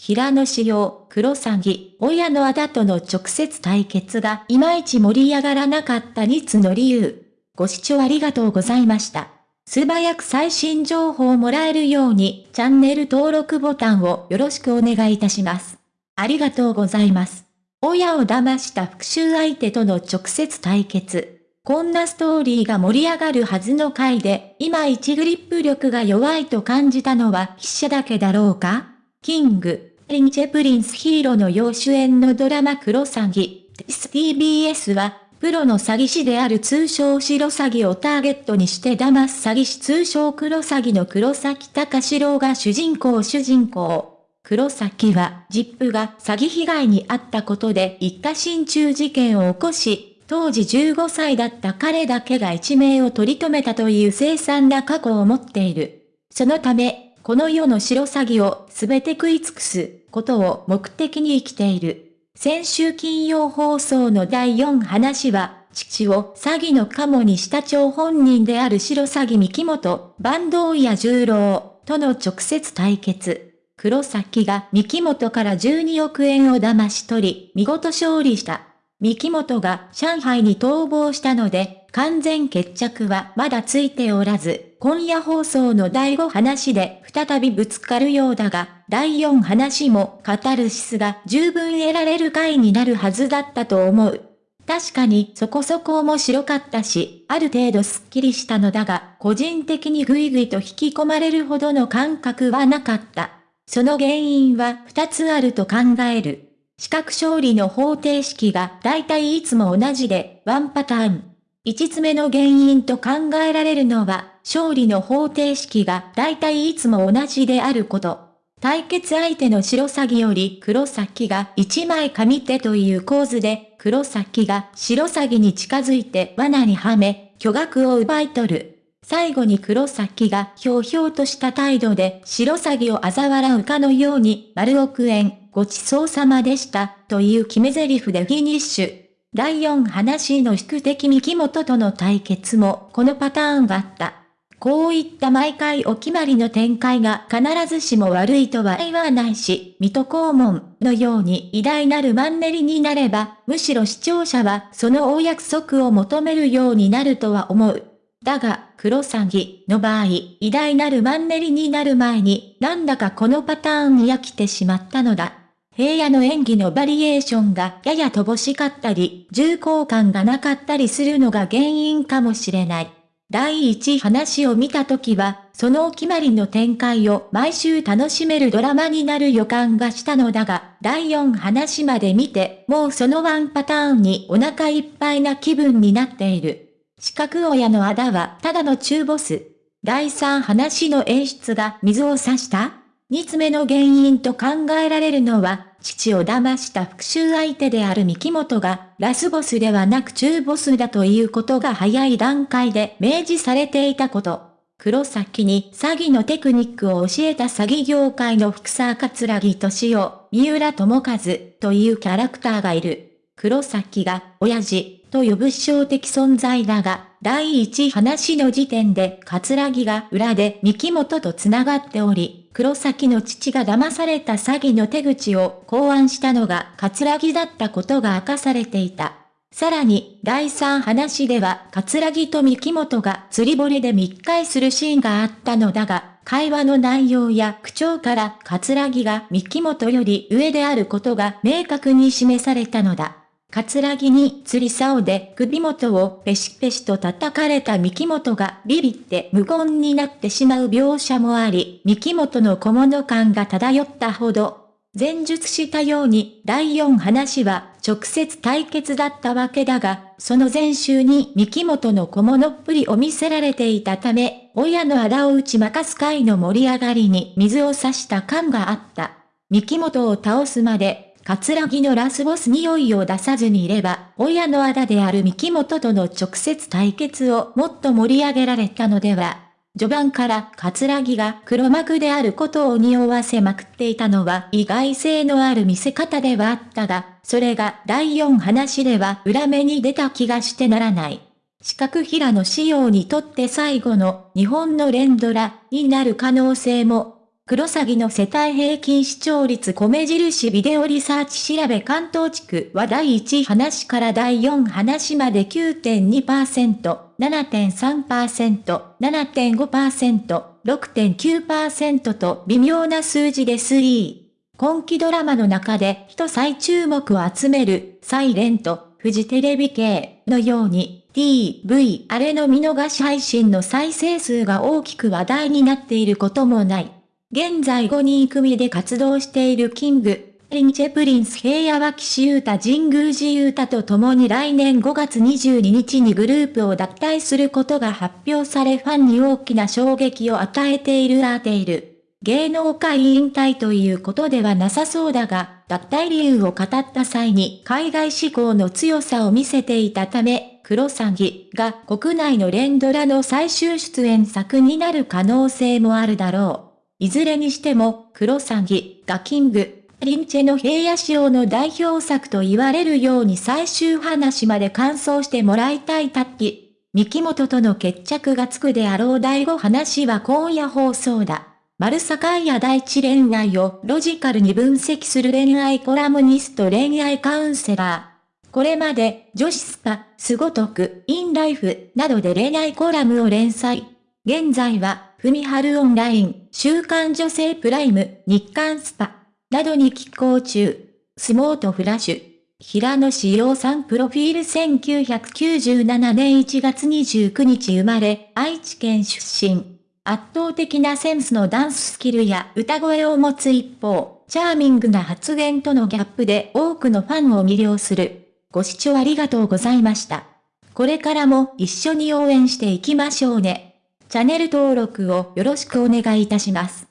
平野紫耀、黒詐欺、親のあだとの直接対決がいまいち盛り上がらなかった2つの理由。ご視聴ありがとうございました。素早く最新情報をもらえるようにチャンネル登録ボタンをよろしくお願いいたします。ありがとうございます。親を騙した復讐相手との直接対決。こんなストーリーが盛り上がるはずの回で、いまいちグリップ力が弱いと感じたのは筆者だけだろうか？King & Prince平野紫耀主演のドラマクロサギ、TBS は、プロの詐欺師である通称シロサギをターゲットにして騙す詐欺師通称クロサギの黒崎高志郎が主人公主人公。黒崎は、実父が詐欺被害に遭ったことで一家心中事件を起こし、当時15歳だった彼だけが一命を取り留めたという凄惨な過去を持っている。そのため、この世のシロサギをすべて食い尽くすことを目的に生きている。先週金曜放送の第4話は、父を詐欺の鴨にした張本人である白詐欺三木本、坂東屋十郎との直接対決。黒崎が三木本から12億円を騙し取り、見事勝利した。三木本が上海に逃亡したので、完全決着はまだついておらず、今夜放送の第5話で再びぶつかるようだが、第4話もカタルシスが十分得られる回になるはずだったと思う。確かにそこそこ面白かったし、ある程度スッキリしたのだが、個人的にぐいぐいと引き込まれるほどの感覚はなかった。その原因は2つあると考える。視覚勝利の方程式が大体いつも同じで、ワンパターン。5つ目の原因と考えられるのは、勝利の方程式が大体いつも同じであること。対決相手の白鷺より黒崎が1枚上手という構図で、黒崎が白鷺に近づいて罠にはめ、巨額を奪い取る。最後に黒崎がひょうひょうとした態度で白鷺を嘲笑うかのように丸億円、ごちそうさまでした、という決め台詞でフィニッシュ。第4話の宿敵三木本との対決もこのパターンがあった。こういった毎回お決まりの展開が必ずしも悪いとは言わないし、水戸黄門のように偉大なるマンネリになれば、むしろ視聴者はそのお約束を求めるようになるとは思う。だが、黒詐欺の場合、偉大なるマンネリになる前に、なんだかこのパターンに飽きてしまったのだ。平野の演技のバリエーションがやや乏しかったり、重厚感がなかったりするのが原因かもしれない。第1話を見たときは、そのお決まりの展開を毎週楽しめるドラマになる予感がしたのだが、第4話まで見て、もうそのワンパターンにお腹いっぱいな気分になっている。四角親のあだはただの中ボス。第3話の演出が水を差した？二つ目の原因と考えられるのは、父を騙した復讐相手である三木本が、ラスボスではなく中ボスだということが早い段階で明示されていたこと。黒崎に詐欺のテクニックを教えた詐欺業界の福沢桂木敏夫、三浦智和というキャラクターがいる。黒崎が、親父、と呼ぶ象的存在だが、第一話の時点で、桂木が裏で三木本と繋がっており、黒崎の父が騙された詐欺の手口を考案したのが桂木だったことが明かされていた。さらに、第三話では、桂木と三木本が釣り堀で密会するシーンがあったのだが、会話の内容や口調から桂木が三木本より上であることが明確に示されたのだ。カツラギに釣り竿で首元をペシペシと叩かれた三木本がビビって無言になってしまう描写もあり、三木本の小物感が漂ったほど、前述したように第4話は直接対決だったわけだが、その前週に三木本の小物っぷりを見せられていたため、親のあだを打ち負かす会の盛り上がりに水を差した感があった。三木本を倒すまで桂木のラスボス匂いを出さずにいれば、親のあだである三木本との直接対決をもっと盛り上げられたのでは。序盤から桂木が黒幕であることを匂わせまくっていたのは意外性のある見せ方ではあったが、それが第4話では裏目に出た気がしてならない。四角平の仕様にとって最後の日本の連ドラになる可能性もクロサギの世帯平均視聴率米印ビデオリサーチ調べ関東地区は第1話から第4話まで9.2%、7.3%、7.5%、6.9%と微妙な数字で推移。今期ドラマの中で人最注目を集める、サイレント、フジテレビ系のように、TV あれの見逃し配信の再生数が大きく話題になっていることもない。現在5人組で活動している King & Prince平野、岸優太、神宮寺勇太と共に来年5月22日にグループを脱退することが発表されファンに大きな衝撃を与えているアーテイル。芸能界引退ということではなさそうだが、脱退理由を語った際に海外志向の強さを見せていたため、クロサギが国内の連ドラの最終出演作になる可能性もあるだろう。いずれにしても、クロサギ、ガキング、リンチェの平野仕様の代表作と言われるように最終話まで完走してもらいたいタッキ。三木本との決着がつくであろう第5話は今夜放送だ。丸坂や第一恋愛をロジカルに分析する恋愛コラムニスト恋愛カウンセラー。これまで女子スパ、すごとく、インライフなどで恋愛コラムを連載。現在は、ふみはるオンライン、週刊女性プライム、日刊スパ、などに寄稿中。スモートフラッシュ。平野志陽さんプロフィール1997年1月29日生まれ、愛知県出身。圧倒的なセンスのダンススキルや歌声を持つ一方、チャーミングな発言とのギャップで多くのファンを魅了する。ご視聴ありがとうございました。これからも一緒に応援していきましょうね。チャンネル登録をよろしくお願いいたします。